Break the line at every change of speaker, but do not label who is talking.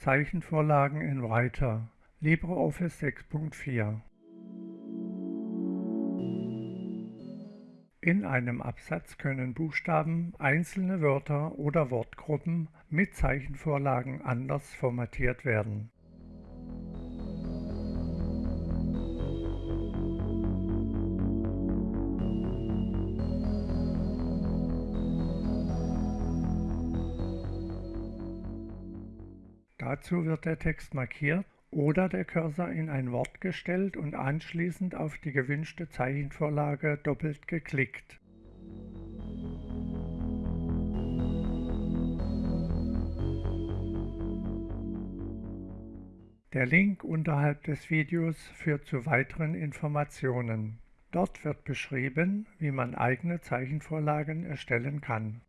Zeichenvorlagen in Writer LibreOffice 6.4 In einem Absatz können Buchstaben, einzelne Wörter oder Wortgruppen mit Zeichenvorlagen anders formatiert werden. Dazu wird der Text markiert oder der Cursor in ein Wort gestellt und anschließend auf die gewünschte Zeichenvorlage doppelt geklickt. Der Link unterhalb des Videos führt zu weiteren Informationen. Dort wird beschrieben, wie man eigene Zeichenvorlagen erstellen kann